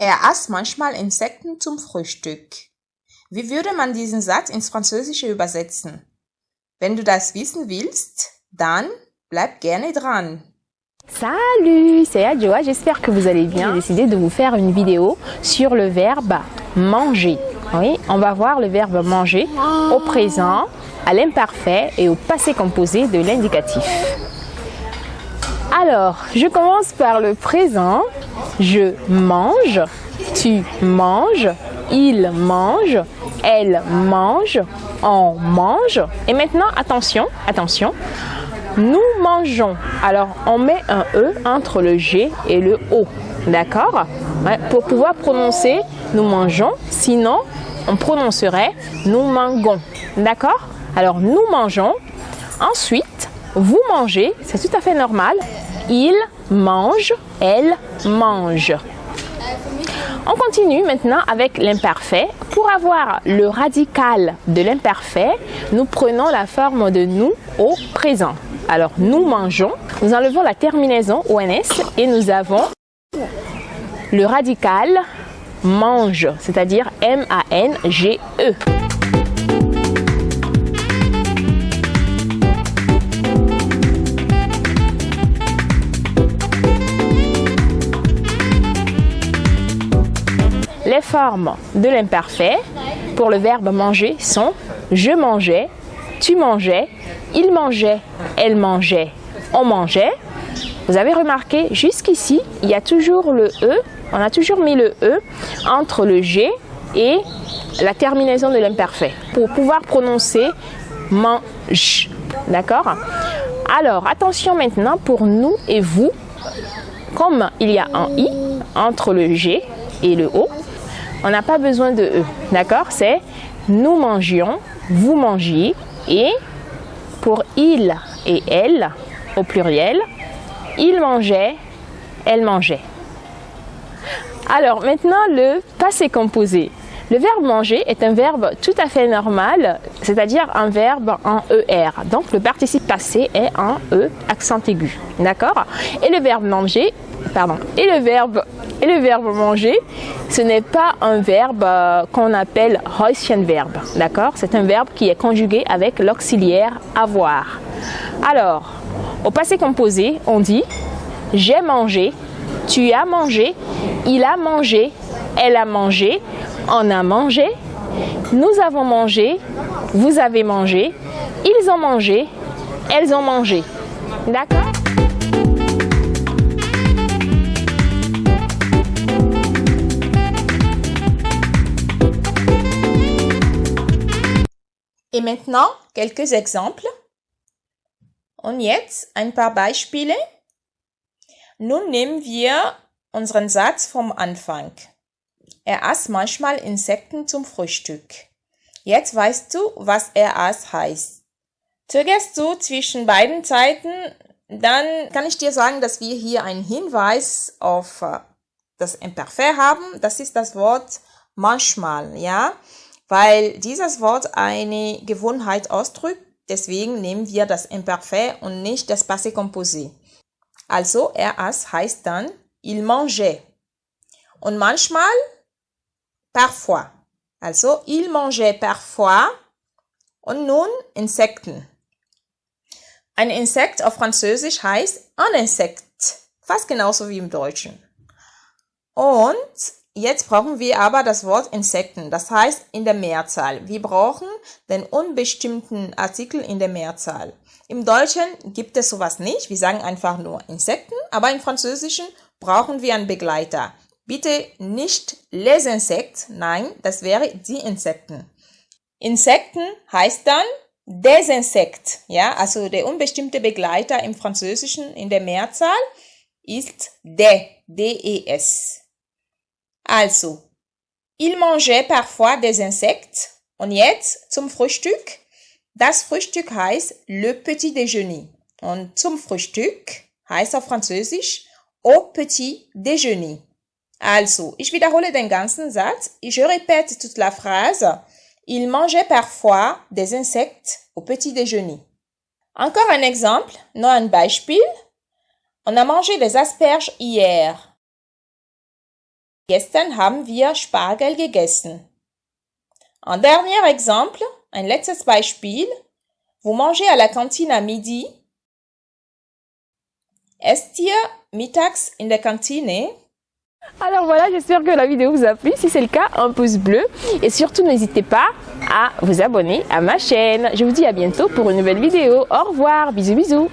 Er aß manchmal Insekten zum Frühstück. Wie würde man diesen Satz ins Französische übersetzen? Wenn du das wissen willst, dann bleib gerne dran. Salut, c'est Adjoa, j'espère que vous allez bien. J'ai décidé de vous faire une vidéo sur le verbe manger. Oui, on va voir le verbe manger au présent, à l'imparfait et au passé composé de l'indicatif. Alors, je commence par le présent. Je mange, tu manges, il mange, elle mange, on mange. Et maintenant, attention, attention, nous mangeons. Alors, on met un E entre le G et le O. D'accord? Pour pouvoir prononcer nous mangeons, sinon on prononcerait nous mangons. D'accord? Alors, nous mangeons. Ensuite, vous mangez, c'est tout à fait normal. Il mange, elle mange. On continue maintenant avec l'imparfait. Pour avoir le radical de l'imparfait, nous prenons la forme de nous au présent. Alors, nous mangeons, nous enlevons la terminaison ONS et nous avons le radical mange, c'est-à-dire M-A-N-G-E. Formes de l'imparfait pour le verbe manger sont je mangeais, tu mangeais, il mangeait, elle mangeait, on mangeait. Vous avez remarqué jusqu'ici, il y a toujours le E, on a toujours mis le E entre le G et la terminaison de l'imparfait pour pouvoir prononcer mange. D'accord? Alors, attention maintenant pour nous et vous. Comme il y a un I entre le G et le O, on n'a pas besoin de E. D'accord? C'est nous mangions, vous mangiez et pour il et elle au pluriel, il mangeait, elle mangeait. Alors maintenant le passé composé. Le verbe manger est un verbe tout à fait normal, c'est-à-dire un verbe en ER. Donc le participe passé est en E accent aigu. D'accord? Et le verbe manger, et le verbe et manger, ce n'est pas un verbe euh, qu'on appelle verbe, d'accord? C'est un verbe qui est conjugué avec l'auxiliaire avoir. Alors, au passé composé, on dit j'ai mangé, tu as mangé, il a mangé, elle a mangé, on a mangé, nous avons mangé, vous avez mangé, ils ont mangé, elles ont mangé. D'accord? Et maintenant, quelques exemples. Und jetzt ein paar Beispiele. Nun nehmen wir unseren Satz vom Anfang. Er aß manchmal Insekten zum Frühstück. Jetzt weißt du, was er aß heißt. Zögerst du zwischen beiden Zeiten, dann kann ich dir sagen, dass wir hier einen Hinweis auf äh, das Imperfekt haben. Das ist das Wort manchmal, ja weil dieses Wort eine Gewohnheit ausdrückt. Deswegen nehmen wir das Imperfekt und nicht das Passé composé. Also er aß heißt dann il mangeait. Und manchmal parfois. Also il mangeait parfois und nun Insekten. Ein Insekt auf Französisch heißt un insect. Fast genauso wie im Deutschen. Und Jetzt brauchen wir aber das Wort Insekten, das heißt in der Mehrzahl. Wir brauchen den unbestimmten Artikel in der Mehrzahl. Im Deutschen gibt es sowas nicht, wir sagen einfach nur Insekten, aber im Französischen brauchen wir einen Begleiter. Bitte nicht les insectes, nein, das wäre die Insekten. Insekten heißt dann des Insectes, ja, also der unbestimmte Begleiter im Französischen in der Mehrzahl ist de, D-E-S. Also, il mangeait parfois des Insectes. Und jetzt zum Frühstück. Das Frühstück heißt le petit déjeuner. Und zum Frühstück heißt auf Französisch au petit déjeuner. Also, ich wiederhole den ganzen Satz. Je répète toute la phrase. Il mangeait parfois des insectes au petit déjeuner. Encore un exemple, noch ein Beispiel. On a mangé des asperges hier. Gestern haben wir Spargel gegessen. Un dernier exemple, ein letztes Beispiel. Vous mangez à la cantine à midi? Esst ihr mittags in der Kantine? Alors voilà, j'espère que la vidéo vous a plu. Si c'est le cas, un pouce bleu. Et surtout, n'hésitez pas à vous abonner à ma chaîne. Je vous dis à bientôt pour une nouvelle vidéo. Au revoir, bisous bisous.